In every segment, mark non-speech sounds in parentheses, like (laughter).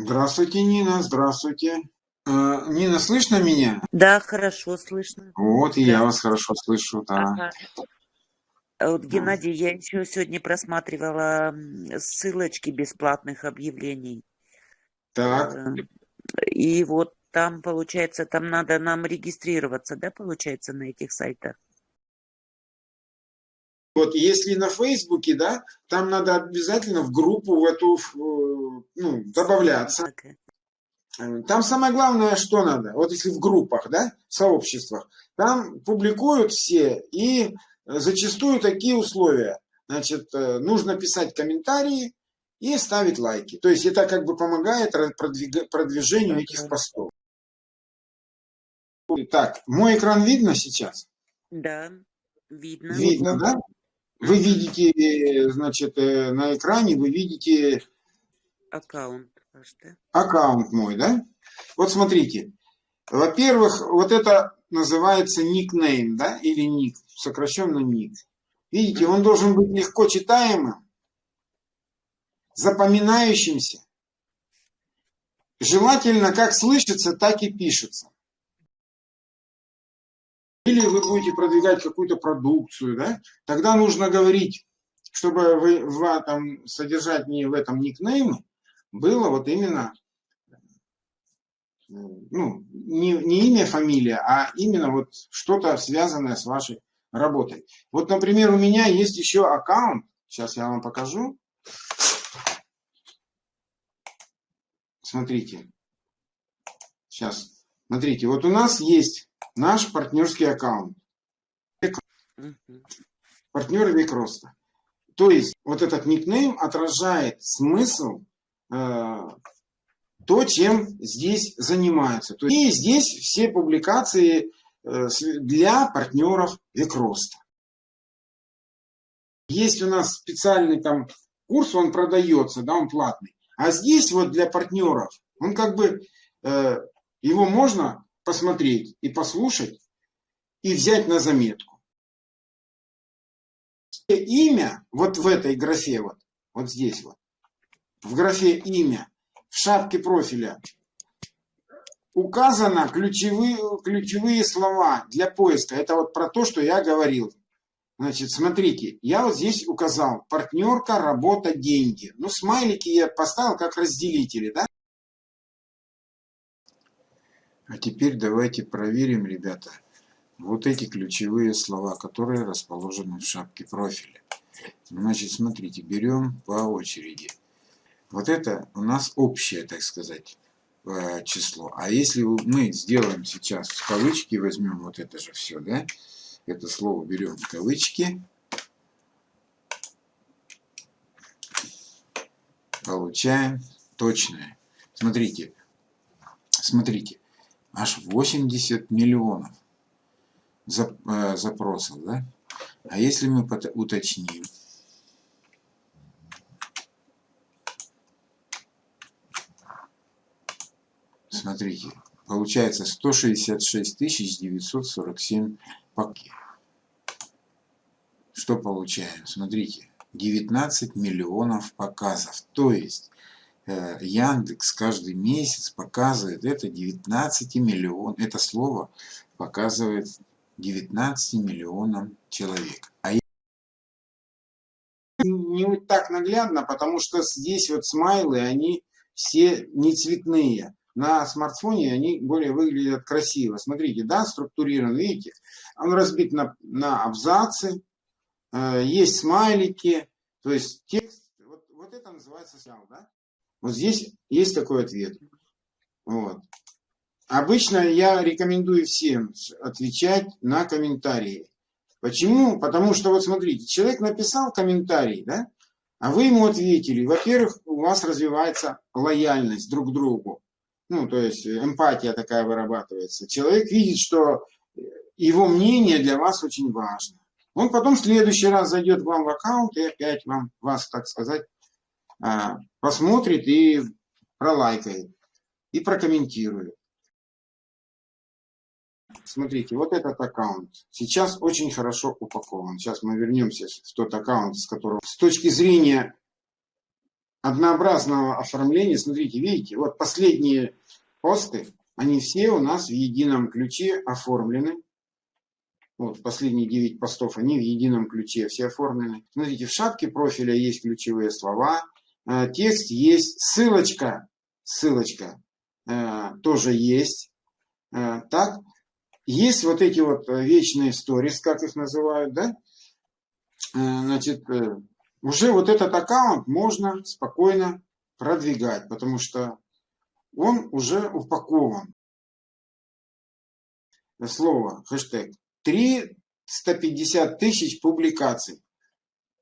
Здравствуйте, Нина, здравствуйте. Э, Нина, слышно меня? Да, хорошо слышно. Вот, и я вас хорошо слышу, да. Ага. А Вот, Да. Геннадий, я еще сегодня просматривала ссылочки бесплатных объявлений. Так, Э, И вот там, получается, там надо нам регистрироваться, да, получается, на этих сайтах? Вот если на Фейсбуке, да, там надо обязательно в группу в эту, э, ну, добавляться. Э, Там самое главное, что надо, вот если в группах, да, в сообществах, там публикуют все, и зачастую такие условия. Значит, э, нужно писать комментарии и ставить лайки. То есть это как бы помогает продвижению этих постов. Так, мой экран видно сейчас? Да, видно. Видно, да? Вы видите, значит, э, на экране вы видите Аккаунт ваш, да? аккаунт мой, да? Вот смотрите. Во-первых, вот это называется никнейм, да, или ник, сокращенно ник. Видите, он должен быть легко читаемым, запоминающимся. Желательно как слышится, так и пишется. Или вы будете продвигать какую-то продукцию, да, тогда нужно говорить, чтобы вы в этом содержании в этом никнейме было вот именно ну, не, не имя, фамилия, а именно вот что-то связанное с вашей работой. Вот, например, у меня есть еще аккаунт, сейчас я вам покажу. Смотрите, сейчас, смотрите, вот у нас есть наш партнерский аккаунт, Мгм. партнер век роста. То есть вот этот никнейм отражает смысл э, то, чем здесь занимаются. То есть, и здесь все публикации э, для партнеров век роста. Есть у нас специальный там курс, он продается, да, он платный. А здесь вот для партнеров, он как бы, э, его можно посмотреть и послушать, и взять на заметку. Имя вот в этой графе, вот, вот здесь вот, в графе имя, в шапке профиля указано ключевые, ключевые слова для поиска. Это вот про то, что я говорил. Значит, смотрите, я вот здесь указал партнерка, работа, деньги. Ну, смайлики я поставил как разделители, да? А теперь давайте проверим, ребята, вот эти ключевые слова, которые расположены в шапке профиля. Значит, смотрите, берем по очереди. Вот это у нас общее, так сказать, э, число. А если мы сделаем сейчас в кавычки, возьмем вот это же все, да? Это слово берем в кавычки. Получаем точное. Смотрите, смотрите, аж 80 миллионов э, запросов, да? А если мы уточним, Смотрите, получается 166 947 пакет. Что получаем? Смотрите, 19 миллионов показов. То есть Яндекс каждый месяц показывает это 19 миллион. Это слово показывает 19 миллионам человек. А не так наглядно, потому что здесь вот смайлы, они все не цветные. На смартфоне они более выглядят красиво. Смотрите, да, структурирован, видите? Он разбит на, на абзацы, э, есть смайлики, то есть текст. Вот, вот это называется сигнал, да? Вот здесь есть такой ответ. Вот. Обычно я рекомендую всем отвечать на комментарии. Почему? Потому что вот смотрите, человек написал комментарий, да? А вы ему ответили. Во-первых, у вас развивается лояльность друг к другу. Ну, то есть эмпатия такая вырабатывается. Человек видит, что его мнение для вас очень важно. Он потом в следующий раз зайдет вам в аккаунт и опять вам, вас, так сказать, посмотрит и пролайкает, и прокомментирует. Смотрите, вот этот аккаунт сейчас очень хорошо упакован. Сейчас мы вернемся в тот аккаунт, с которого с точки зрения однообразного оформления. Смотрите, видите, вот последние посты, они все у нас в едином ключе оформлены. Вот последние 9 постов, они в едином ключе все оформлены. Смотрите, в шапке профиля есть ключевые слова, текст есть, ссылочка, ссылочка э, тоже есть. Э, так, есть вот эти вот вечные сторис, как их называют, да? Значит, уже вот этот аккаунт можно спокойно продвигать, потому что он уже упакован. Слово, хэштег. 350 тысяч публикаций.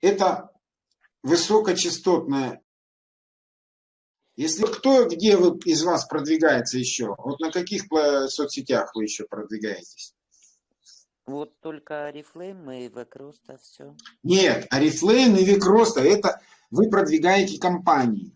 Это высокочастотная. Если кто, где вы, из вас продвигается еще? Вот на каких соцсетях вы еще продвигаетесь? Вот только Арифлейм и Векроста все. Нет, Арифлейм и Векроста это вы продвигаете компании.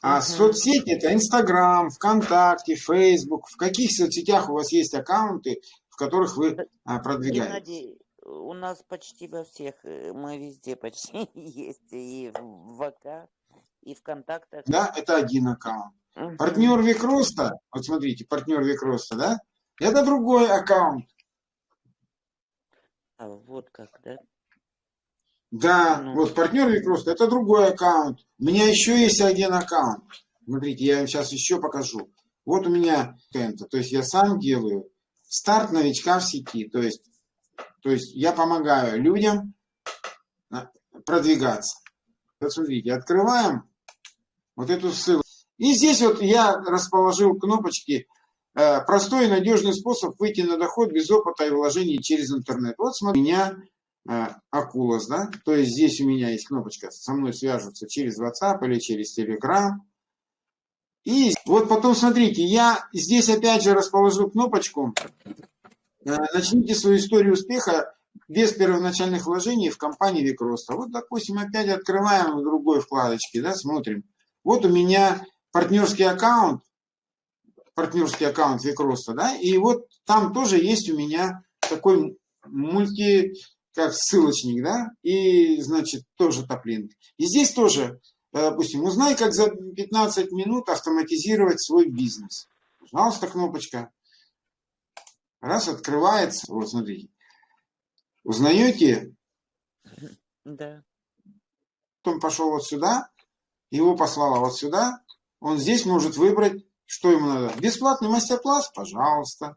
А угу. соцсети это Инстаграм, ВКонтакте, Фейсбук. В каких соцсетях у вас есть аккаунты, в которых вы а, продвигаете? Геннадий, у нас почти во всех, э, мы везде почти (laughs) есть. И в ВК, и ВКонтакте. Да, это один аккаунт. Угу. Партнер Викроста, вот смотрите, партнер Викроста, да? Это другой аккаунт. А, вот как, да? Да, ну. вот партнер Викрост, это другой аккаунт. У меня еще есть один аккаунт. Смотрите, я вам сейчас еще покажу. Вот у меня это, то есть я сам делаю старт новичка в сети. То есть, то есть я помогаю людям продвигаться. Вот смотрите, открываем вот эту ссылку. И здесь вот я расположил кнопочки Э, простой и надежный способ выйти на доход без опыта и вложений через интернет. Вот смотри, у меня э, Акулас, да, то есть здесь у меня есть кнопочка, со мной свяжутся через WhatsApp или через Telegram. И вот потом смотрите, я здесь опять же расположил кнопочку э, «Начните свою историю успеха без первоначальных вложений в компании Викроста». Вот, допустим, опять открываем в другой вкладочке, да, смотрим. Вот у меня партнерский аккаунт, партнерский аккаунт Викроста, да, и вот там тоже есть у меня такой мульти, как ссылочник, да, и, значит, тоже топлинк. И здесь тоже, э, допустим, узнай, как за 15 минут автоматизировать свой бизнес. Пожалуйста, кнопочка. Раз, открывается, вот, смотрите. Узнаете? Да. Потом пошел вот сюда, его послала вот сюда, он здесь может выбрать что ему надо? Бесплатный мастер-класс? Пожалуйста.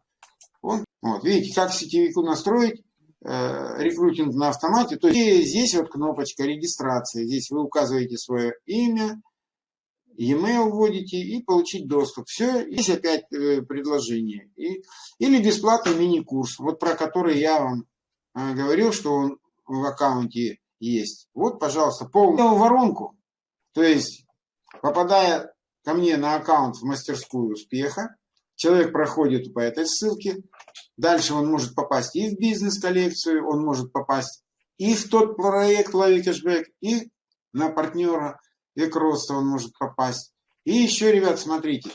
Вот, вот, видите, как сетевику настроить э, рекрутинг на автомате. То есть здесь вот кнопочка регистрации. Здесь вы указываете свое имя, e-mail вводите и получить доступ. Все, есть опять э, предложение. И, или бесплатный мини-курс, вот про который я вам э, говорил, что он в аккаунте есть. Вот, пожалуйста, полную воронку. То есть, попадая ко мне на аккаунт в мастерскую успеха. Человек проходит по этой ссылке. Дальше он может попасть и в бизнес-коллекцию, он может попасть и в тот проект «Лови кэшбэк», и на партнера роста он может попасть. И еще, ребят, смотрите,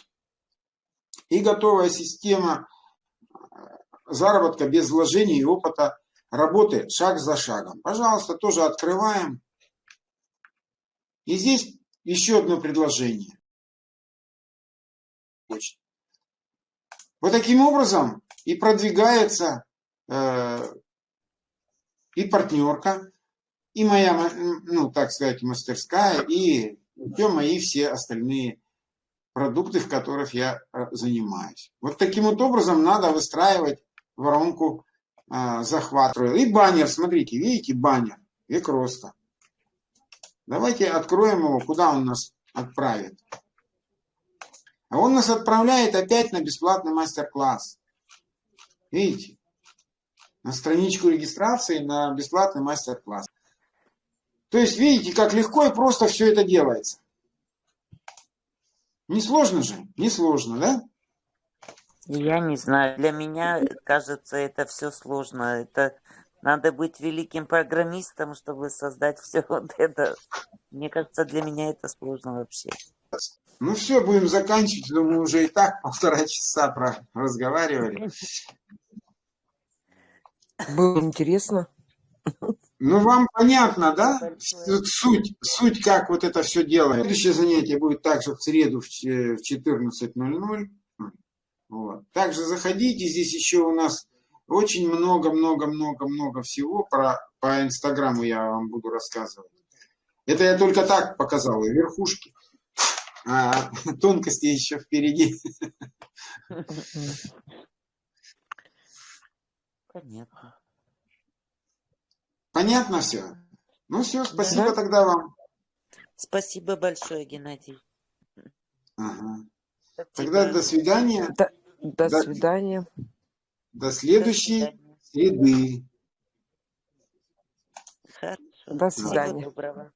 и готовая система э, заработка без вложений и опыта работы шаг за шагом. Пожалуйста, тоже открываем. И здесь еще одно предложение. Вот таким образом и продвигается э, и партнерка, и моя, ну, так сказать, мастерская, и все мои все остальные продукты, в которых я э, занимаюсь. Вот таким вот образом надо выстраивать воронку э, захвата. И баннер, смотрите, видите, баннер, век роста. Давайте откроем его, куда он нас отправит. А он нас отправляет опять на бесплатный мастер-класс. Видите? На страничку регистрации на бесплатный мастер-класс. То есть, видите, как легко и просто все это делается. Не сложно же? Не сложно, да? Я не знаю. Для меня, кажется, это все сложно. Это надо быть великим программистом, чтобы создать все (laughs) вот это. Мне кажется, для меня это сложно вообще. Ну все, будем заканчивать. Думаю, уже и так полтора часа про разговаривали. Было интересно. Ну, вам понятно, да? Суть, суть, как вот это все делается. Следующее занятие будет также в среду в ч- в 14.00. Вот. Также заходите, здесь еще у нас очень много-много-много-много всего про, по Инстаграму я вам буду рассказывать. Это я только так показал, и верхушки. А (laughs) тонкости еще впереди. Понятно. Понятно все? Ну все, спасибо Да. тогда вам. Спасибо большое, Геннадий. Ага. Спасибо. Тогда до свидания. До, до Да. свидания. До До следующей свидания. среды. Хорошо. До Всего свидания. доброго.